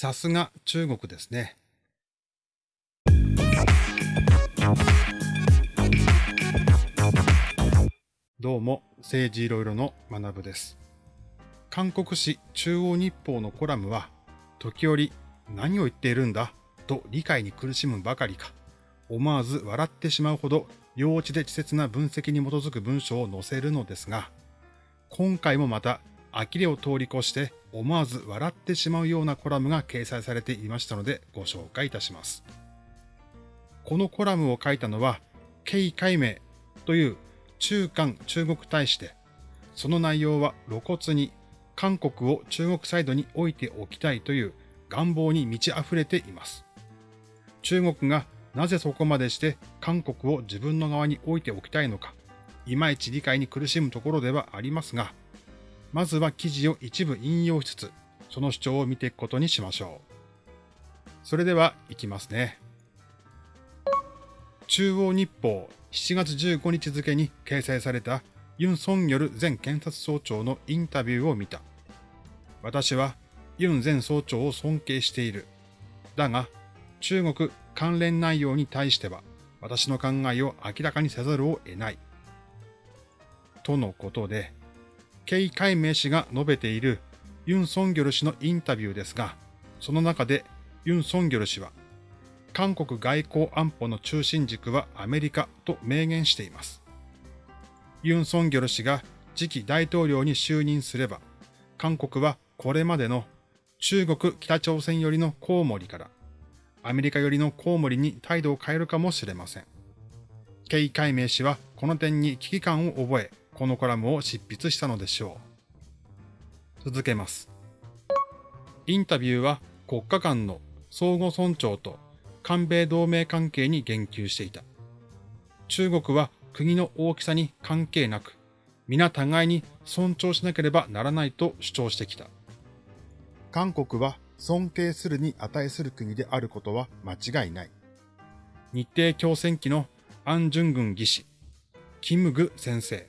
さすが中国ですね。どうも、政治いろいろの学部です。韓国紙中央日報のコラムは、時折何を言っているんだと理解に苦しむばかりか、思わず笑ってしまうほど幼稚で稚拙な分析に基づく文章を載せるのですが、今回もまた呆れを通り越して思わず笑ってしまうようなコラムが掲載されていましたのでご紹介いたします。このコラムを書いたのは、ケイ・カイメイという中韓中国大使で、その内容は露骨に韓国を中国サイドに置いておきたいという願望に満ち溢れています。中国がなぜそこまでして韓国を自分の側に置いておきたいのか、いまいち理解に苦しむところではありますが、まずは記事を一部引用しつつ、その主張を見ていくことにしましょう。それでは、いきますね。中央日報7月15日付に掲載されたユン・ソンヨル前検察総長のインタビューを見た。私はユン前総長を尊敬している。だが、中国関連内容に対しては私の考えを明らかにせざるを得ない。とのことで、ケイ・カイメイ氏が述べているユン・ソンギョル氏のインタビューですが、その中でユン・ソンギョル氏は、韓国外交安保の中心軸はアメリカと明言しています。ユン・ソンギョル氏が次期大統領に就任すれば、韓国はこれまでの中国北朝鮮寄りのコウモリからアメリカ寄りのコウモリに態度を変えるかもしれません。ケイ・カイメイ氏はこの点に危機感を覚え、このコラムを執筆したのでしょう。続けます。インタビューは国家間の相互尊重と韓米同盟関係に言及していた。中国は国の大きさに関係なく、皆互いに尊重しなければならないと主張してきた。韓国は尊敬するに値する国であることは間違いない。日程共戦期のアン・ジュングン義士、キムグ先生、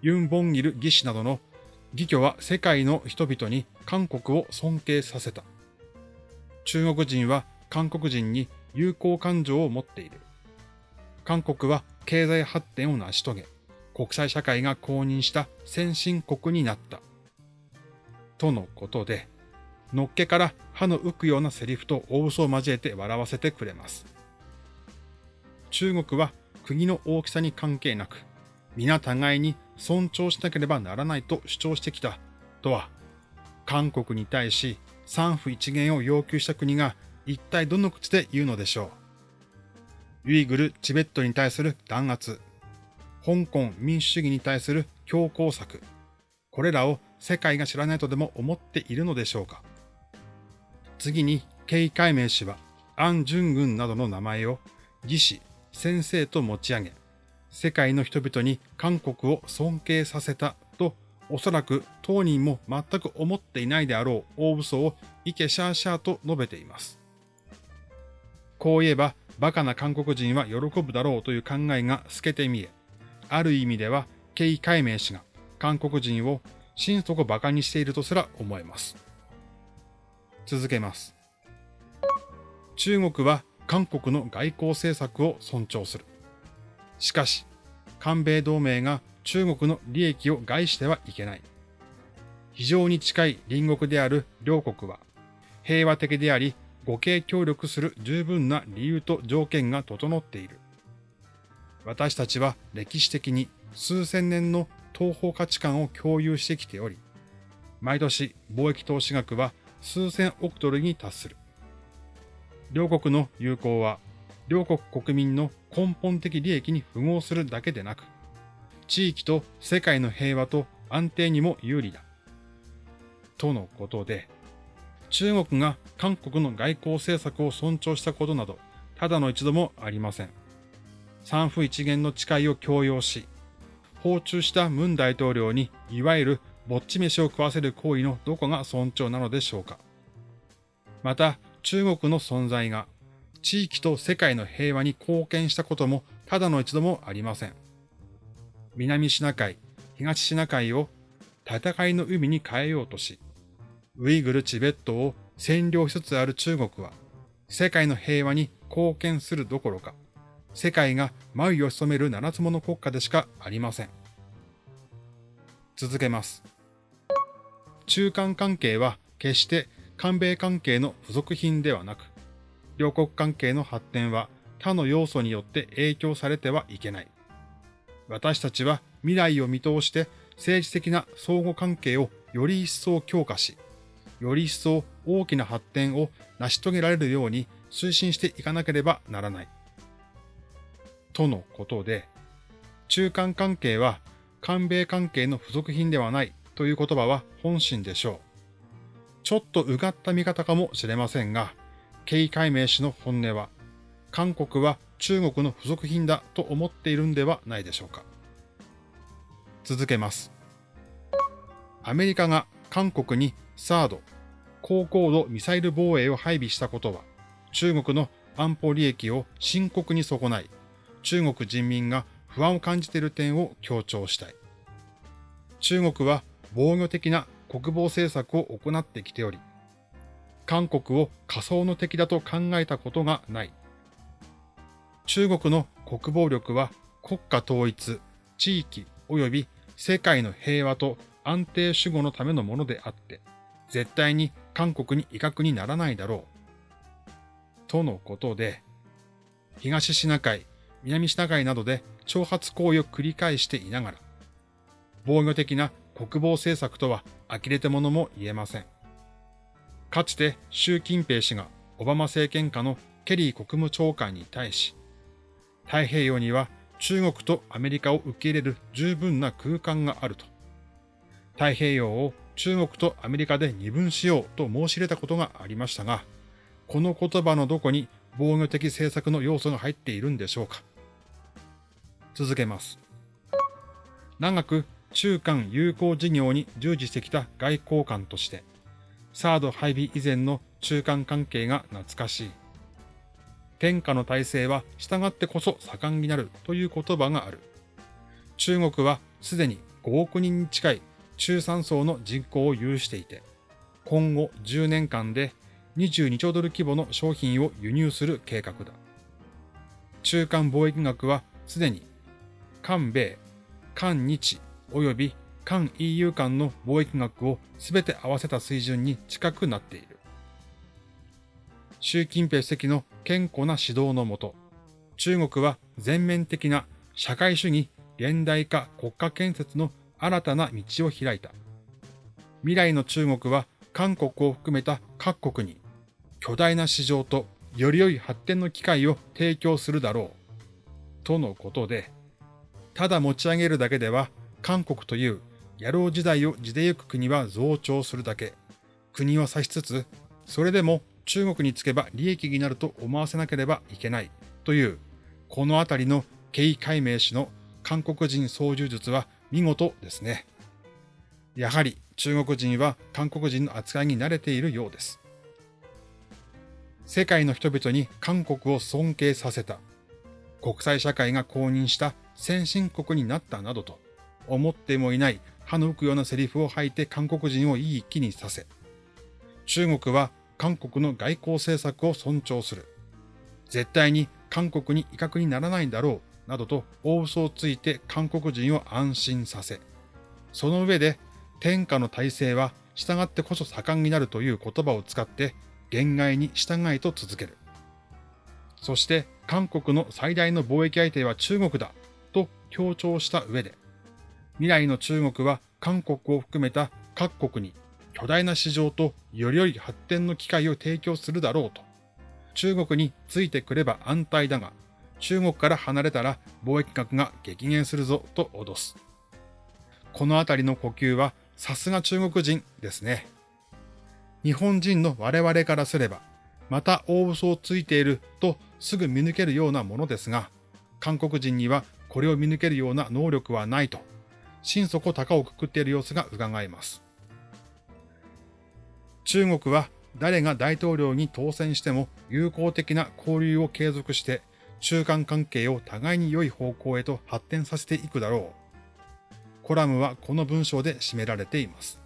ユン・ボンギル義士などの義挙は世界の人々に韓国を尊敬させた。中国人は韓国人に友好感情を持っている。韓国は経済発展を成し遂げ、国際社会が公認した先進国になった。とのことで、のっけから歯の浮くようなセリフと大嘘を交えて笑わせてくれます。中国は国の大きさに関係なく、皆互いに尊重しなければならないと主張してきたとは、韓国に対し三府一元を要求した国が一体どの口で言うのでしょう。ウイグル、チベットに対する弾圧、香港民主主義に対する強硬策、これらを世界が知らないとでも思っているのでしょうか。次に、ケイ・カイメイ氏は、アン・ジュングンなどの名前を、義士、先生と持ち上げ、世界の人々に韓国を尊敬させたと、おそらく当人も全く思っていないであろう大嘘をイケシャーシャーと述べています。こう言えば、バカな韓国人は喜ぶだろうという考えが透けて見え、ある意味では、ケイ・カイメイ氏が韓国人を心底馬鹿にしているとすら思えます。続けます。中国は韓国の外交政策を尊重する。しかし、韓米同盟が中国の利益を害してはいけない。非常に近い隣国である両国は、平和的であり、互恵協力する十分な理由と条件が整っている。私たちは歴史的に数千年の東方価値観を共有してきており、毎年貿易投資額は数千億ドルに達する。両国の友好は、両国国民の根本的利益に符合するだけでなく、地域と世界の平和と安定にも有利だ。とのことで、中国が韓国の外交政策を尊重したことなど、ただの一度もありません。三府一元の誓いを強要し、訪中したムン大統領に、いわゆるぼっち飯を食わせる行為のどこが尊重なのでしょうか。また、中国の存在が地域と世界の平和に貢献したこともただの一度もありません。南シナ海、東シナ海を戦いの海に変えようとし、ウイグル・チベットを占領しつつある中国は、世界の平和に貢献するどころか、世界が眉を潜める七つ物国家でしかありません。続けます。中間関係は決して韓米関係の付属品ではなく、両国関係の発展は他の要素によって影響されてはいけない。私たちは未来を見通して政治的な相互関係をより一層強化し、より一層大きな発展を成し遂げられるように推進していかなければならない。とのことで、中間関係は韓米関係の付属品ではないという言葉は本心でしょう。ちょっとうがった見方かもしれませんが、経緯解明氏の本音は、韓国は中国の付属品だと思っているんではないでしょうか。続けます。アメリカが韓国にサード、高高度ミサイル防衛を配備したことは、中国の安保利益を深刻に損ない、中国人民が不安を感じている点を強調したい。中国は防御的な国防政策を行ってきており、韓国を仮想の敵だと考えたことがない。中国の国防力は国家統一、地域及び世界の平和と安定守護のためのものであって、絶対に韓国に威嚇にならないだろう。とのことで、東シナ海、南シナ海などで挑発行為を繰り返していながら、防御的な国防政策とは呆れてものも言えません。かつて習近平氏がオバマ政権下のケリー国務長官に対し、太平洋には中国とアメリカを受け入れる十分な空間があると。太平洋を中国とアメリカで二分しようと申し入れたことがありましたが、この言葉のどこに防御的政策の要素が入っているんでしょうか。続けます。長く中間友好事業に従事してきた外交官として、サード配備以前の中間関係が懐かしい。天下の体制は従ってこそ盛んになるという言葉がある。中国はすでに5億人に近い中産層の人口を有していて、今後10年間で22兆ドル規模の商品を輸入する計画だ。中間貿易額はすでに、韓米、韓日及び韓 EU 間の貿易額をすべて合わせた水準に近くなっている。習近平主席の健康な指導のもと、中国は全面的な社会主義現代化国家建設の新たな道を開いた。未来の中国は韓国を含めた各国に巨大な市場とより良い発展の機会を提供するだろう。とのことで、ただ持ち上げるだけでは韓国という野郎時代を地でゆく国は増長するだけ。国を指しつつ、それでも中国につけば利益になると思わせなければいけないという、このあたりの経緯解明氏の韓国人操縦術は見事ですね。やはり中国人は韓国人の扱いに慣れているようです。世界の人々に韓国を尊敬させた。国際社会が公認した先進国になったなどと思ってもいない歯の浮くようなセリフを吐いて韓国人をいい気にさせ、中国は韓国の外交政策を尊重する。絶対に韓国に威嚇にならないんだろうなどと大嘘をついて韓国人を安心させ、その上で天下の体制は従ってこそ盛んになるという言葉を使って限界に従いと続ける。そして韓国の最大の貿易相手は中国だと強調した上で、未来の中国は韓国を含めた各国に巨大な市場とより良い発展の機会を提供するだろうと。中国についてくれば安泰だが、中国から離れたら貿易額が激減するぞと脅す。このあたりの呼吸はさすが中国人ですね。日本人の我々からすれば、また大嘘をついているとすぐ見抜けるようなものですが、韓国人にはこれを見抜けるような能力はないと、心底高をくくっている様子が伺えます。中国は誰が大統領に当選しても友好的な交流を継続して中間関係を互いに良い方向へと発展させていくだろう。コラムはこの文章で締められています。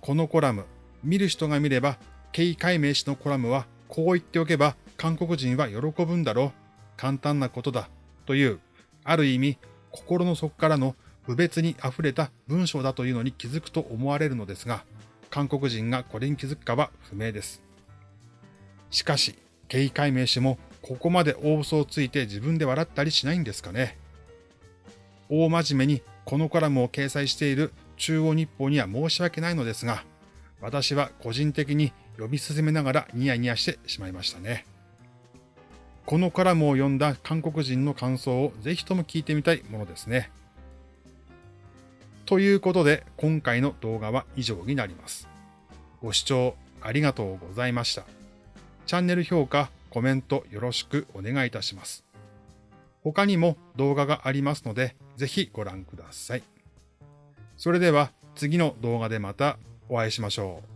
このコラム、見る人が見ればケイ解明氏のコラムはこう言っておけば韓国人は喜ぶんだろう。簡単なことだ。という、ある意味、心の底からの無別に溢れた文章だというのに気づくと思われるのですが、韓国人がこれに気づくかは不明です。しかし、経緯解明氏もここまで大嘘をついて自分で笑ったりしないんですかね。大真面目にこのコラムを掲載している中央日報には申し訳ないのですが、私は個人的に読み進めながらニヤニヤしてしまいましたね。このコラムを読んだ韓国人の感想をぜひとも聞いてみたいものですね。ということで今回の動画は以上になります。ご視聴ありがとうございました。チャンネル評価、コメントよろしくお願いいたします。他にも動画がありますので、ぜひご覧ください。それでは次の動画でまたお会いしましょう。